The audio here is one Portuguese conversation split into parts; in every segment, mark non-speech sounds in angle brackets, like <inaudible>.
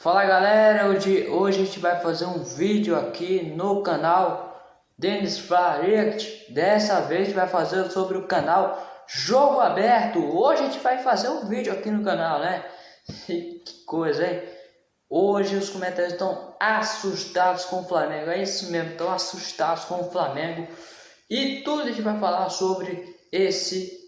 Fala galera, hoje, hoje a gente vai fazer um vídeo aqui no canal Denis Flarecht. Dessa vez a gente vai fazer sobre o canal Jogo Aberto. Hoje a gente vai fazer um vídeo aqui no canal, né? <laughs> que coisa, hein? Hoje os comentários estão assustados com o Flamengo. É isso mesmo, estão assustados com o Flamengo. E tudo a gente vai falar sobre esse...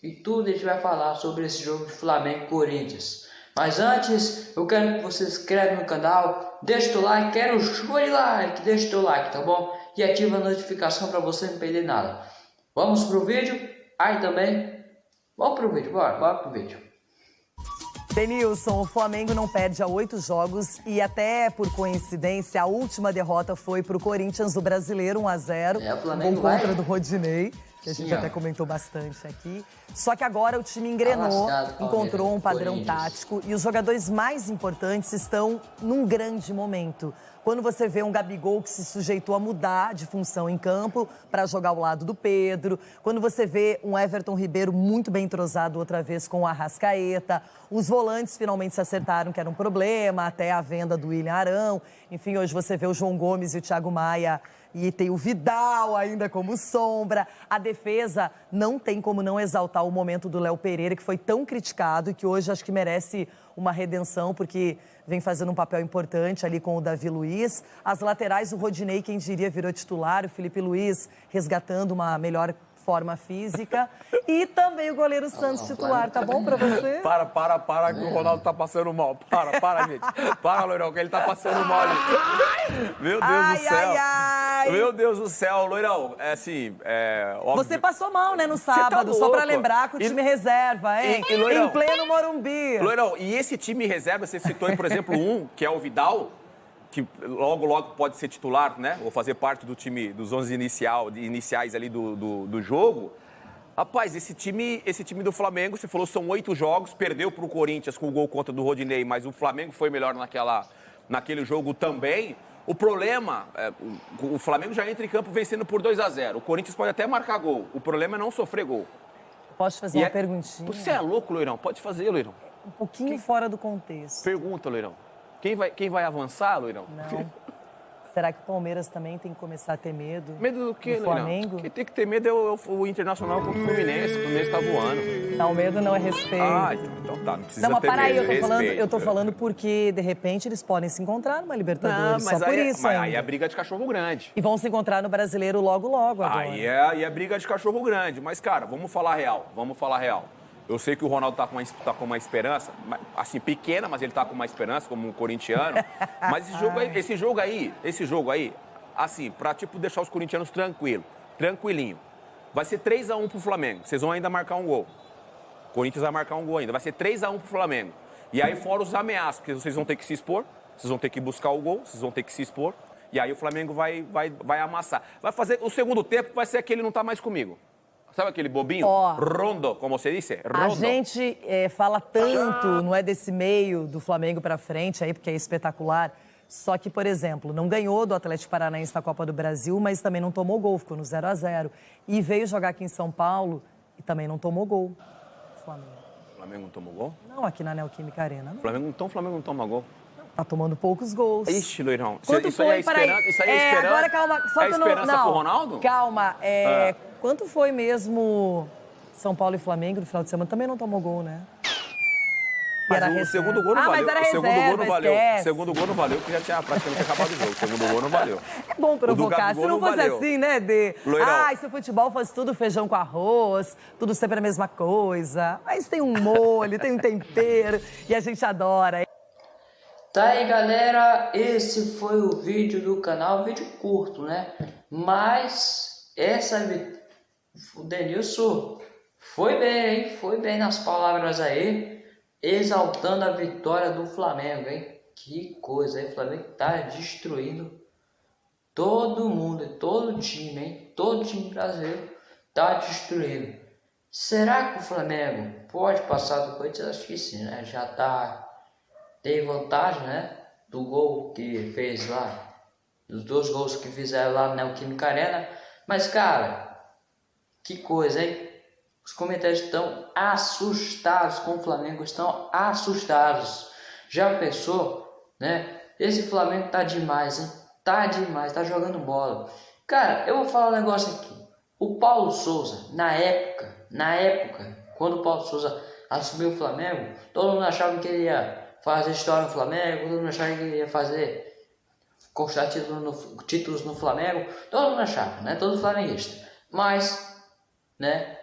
E tudo a gente vai falar sobre esse jogo de Flamengo Corinthians. Mas antes, eu quero que você se inscreva no canal, deixe o like, quero show de like, deixe o like, tá bom? E ativa a notificação para você não perder nada. Vamos pro vídeo? Aí também, vamos pro vídeo, bora, bora pro vídeo. Denilson, o Flamengo não perde há oito jogos e até por coincidência a última derrota foi para o Corinthians, o brasileiro 1 a 0 É, o Flamengo gol contra vai... do Rodinei que a gente Sim, até ó. comentou bastante aqui. Só que agora o time engrenou, Tá encontrou um padrão tático e os jogadores mais importantes estão num grande momento. Quando você vê um Gabigol que se sujeitou a mudar de função em campo para jogar ao lado do Pedro, quando você vê um Everton Ribeiro muito bem entrosado outra vez com o Arrascaeta, os volantes finalmente se acertaram que era um problema, até a venda do William Arão. Enfim, hoje você vê o João Gomes e o Thiago Maia e tem o Vidal ainda como sombra. A defesa não tem como não exaltar o momento do Léo Pereira, que foi tão criticado e que hoje acho que merece uma redenção, porque vem fazendo um papel importante ali com o Davi Luiz. As laterais, o Rodinei, quem diria, virou titular, o Felipe Luiz resgatando uma melhor forma física. E também o goleiro Santos titular, tá bom pra você? <laughs> Para, para, para, que o Ronaldo tá passando mal. Para, para, gente. Para, Loirão, que ele tá passando mal. gente. Meu Deus Ai, do céu. ai, ai. Meu Deus do céu, Loirão. É assim, é óbvio. Você passou mal, né, no tá sábado, só pra lembrar que o E- time reserva, hein? E- e, Loirão? em pleno Morumbi. Loirão, e esse time reserva, você citou aí, por exemplo, um, que é o Vidal, que logo, logo pode ser titular, né? Ou fazer parte do time, dos 11 inicial, iniciais ali do, do, do jogo. Rapaz, esse time, esse time do Flamengo, você falou, são oito jogos, perdeu para o Corinthians com o gol contra do Rodinei, mas o Flamengo foi melhor naquela, naquele jogo também. O problema, é, o, o Flamengo já entra em campo vencendo por 2 a 0 O Corinthians pode até marcar gol. O problema é não sofrer gol. Posso te fazer E uma é- perguntinha? Você é louco, Loirão? Pode fazer, Loirão. Um pouquinho fora do contexto. Pergunta, Loirão. Quem vai, quem vai avançar, Loirão? Não. <laughs> Será que o Palmeiras também tem que começar a ter medo? Medo do quê, Do Loirão? Flamengo? Quem tem que ter medo é o, o Internacional contra o Fluminense. O Fluminense tá voando. Não, medo não é respeito. Ah, então tá. Não precisa não, mas ter para aí, medo. eu tô, falando, eu tô falando porque, de repente, eles podem se encontrar numa Não, Libertadores. mas, só por aí, é- isso mas ainda. aí é briga de cachorro grande. E vão se encontrar no Brasileiro logo, logo agora. Aí é, aí é briga de cachorro grande. Mas, cara, vamos falar real. Vamos falar real. Eu sei que o Ronaldo tá com uma, tá com uma esperança, assim, pequena, mas ele tá com uma esperança, como um corintiano. <laughs> Mas esse jogo aí, esse jogo aí, esse jogo aí, assim, pra, tipo, deixar os corintianos tranquilos, tranquilinho. Vai ser 3x1 pro Flamengo. Vocês vão ainda marcar um gol. O Corinthians vai marcar um gol ainda. Vai ser 3x1 pro Flamengo. E aí, fora os ameaços, porque vocês vão ter que se expor, vocês vão ter que buscar o gol, vocês vão ter que se expor. E aí o Flamengo vai, vai, vai amassar. Vai fazer. O segundo tempo vai ser aquele não tá mais comigo. Sabe aquele bobinho? Ó. Rondo, como você disse? A Rondo. gente é, fala tanto, não é desse meio do Flamengo pra frente aí, porque é espetacular. Só que, por exemplo, não ganhou do Atlético Paranaense na Copa do Brasil, mas também não tomou gol, ficou no 0 a 0 E veio jogar aqui em São Paulo e também não tomou gol. O Flamengo. O Flamengo não tomou gol? Não, aqui na Neoquímica Arena. Não. Flamengo, então o Flamengo não toma gol. Tá tomando poucos gols. Ixi, Loirão. Isso, Quanto isso foi? aí é esperança? Isso aí é, É, esperança? Agora, calma. Só é que eu não, não, pro Ronaldo? Calma. É, Ah. Quanto foi mesmo São Paulo e Flamengo no final de semana? Também não tomou gol, né? Mas era o reserva. segundo gol não ah, valeu. mas era o segundo gol reserva, não valeu. O esquece. segundo gol não valeu, porque já tinha praticamente acabado o jogo. O segundo gol não valeu. É bom provocar. Se não não fosse valeu. assim, né, de... Loirão. Ah, se o futebol fosse tudo feijão com arroz, tudo sempre a mesma coisa. Mas tem um molho, tem um tempero e a gente adora. Tá aí galera, esse foi o vídeo do canal, vídeo curto, né? Mas essa o Denilson foi bem, hein? Foi bem nas palavras aí, exaltando a vitória do Flamengo, hein? Que coisa, hein? O Flamengo tá destruindo todo mundo, todo time, hein? Todo time brasileiro tá destruindo. Será que o Flamengo pode passar do Corinthians? Acho que sim, né? Já tá tem vantagem, né? Do gol que fez lá, dos dois gols que fizeram lá na Neoquímica Arena. Mas, cara, que coisa, hein? Os comentários estão assustados com o Flamengo, estão assustados. Já pensou né? Esse Flamengo tá demais, hein? Tá demais, tá jogando bola. Cara, eu vou falar um negócio aqui. O Paulo Souza, na época, na época, quando o Paulo Souza assumiu o Flamengo, todo mundo achava que ele ia fazer história no Flamengo, todo mundo achava que ia fazer conquistar títulos no, títulos no Flamengo, todo mundo achava, né? Todo flamenguista. Mas, né?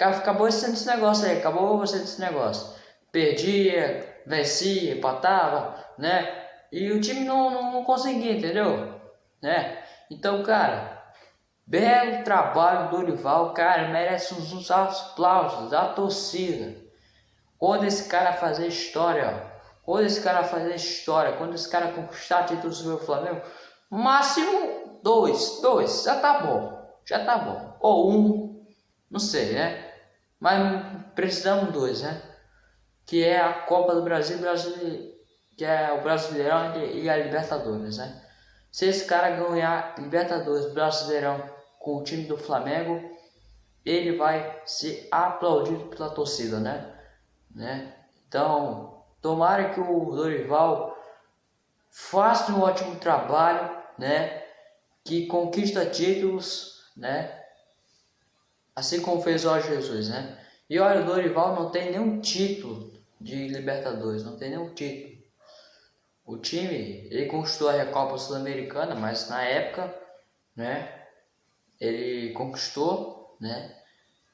Acabou sendo esse negócio aí, acabou sendo esse negócio. Perdia, vencia, empatava, né? E o time não, não, não conseguia, entendeu? Né? Então, cara, belo trabalho do Dorival, cara, merece uns, uns aplausos da torcida. Quando esse cara fazer história, quando esse cara fazer história, quando esse cara conquistar títulos do Flamengo, máximo dois, dois, já tá bom, já tá bom. Ou um, não sei, né? Mas precisamos dois, né? Que é a Copa do Brasil, Brasil que é o Brasileirão e a Libertadores, né? Se esse cara ganhar Libertadores, Brasileirão com o time do Flamengo, ele vai ser aplaudido pela torcida, né? Né? Então, tomara que o Dorival faça um ótimo trabalho, né? Que conquista títulos, né? Assim como fez o Jesus, né? E olha, o Dorival não tem nenhum título de Libertadores, não tem nenhum título. O time, ele conquistou a Recopa Sul-Americana, mas na época, né, ele conquistou, né,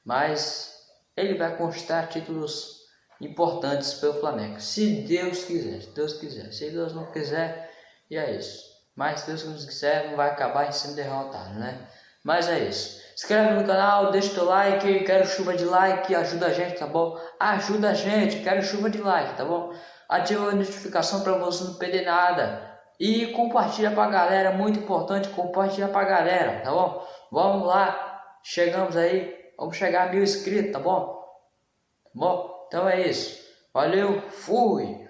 mas ele vai conquistar títulos importantes pelo Flamengo, se Deus quiser, se Deus quiser, se Deus não quiser, e é isso. Mas Deus não quiser, não vai acabar em sendo derrotado, né? Mas é isso. Inscreve no canal, deixa o teu like, quero chuva de like, ajuda a gente, tá bom? Ajuda a gente, quero chuva de like, tá bom? ativa a notificação para você não perder nada. E compartilha para a galera, muito importante, compartilha para a galera, tá bom? Vamos lá, chegamos aí, vamos chegar a mil inscritos, tá bom? Tá bom? Então é isso. Valeu, fui!